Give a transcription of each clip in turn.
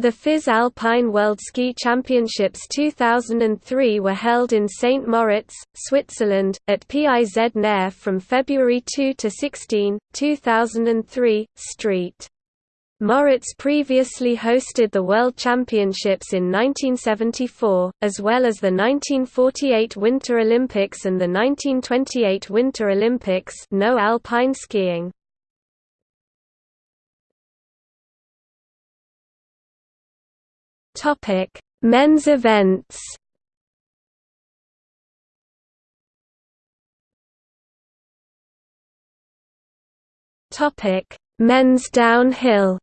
The FIS Alpine World Ski Championships 2003 were held in St. Moritz, Switzerland, at PIZ Nair from February 2 to 16, 2003, St. Moritz previously hosted the World Championships in 1974, as well as the 1948 Winter Olympics and the 1928 Winter Olympics no alpine skiing. Topic: Men's events. Topic: Men's downhill.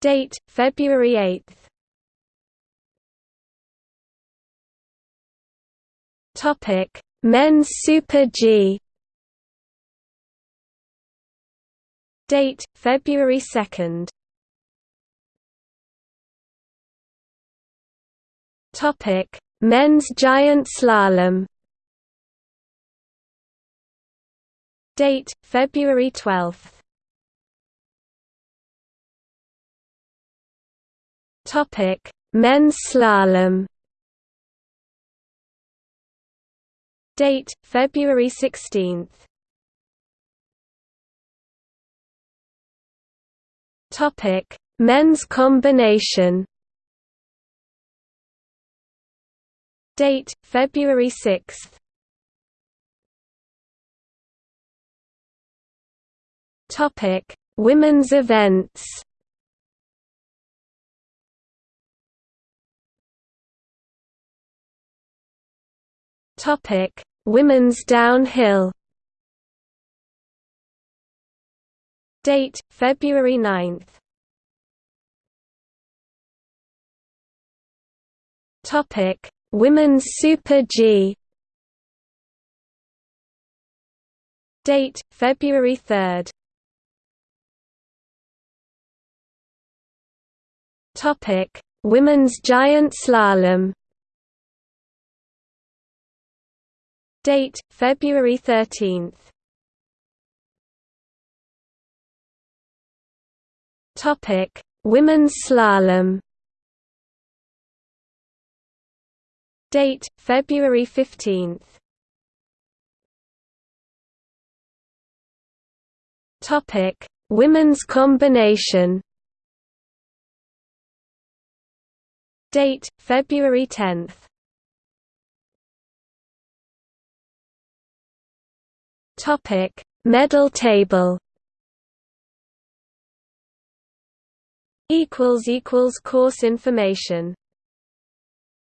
Date: February 8. Topic: Men's Super G. Date: February 2. Topic: Men's giant slalom. Date: February 12. Topic: Men's slalom. Date: February 16. Topic: Men's combination. Date: February 6. Topic: Women's events. Topic: Women's downhill. Date: February 9. Topic: Women's Super G Date February 3. Topic: Women's Giant Slalom. Date February 13th. Topic: Women's Slalom. Date: February 15. Topic: Women's combination. Date: February 10. Topic: Medal table. Equals equals course information.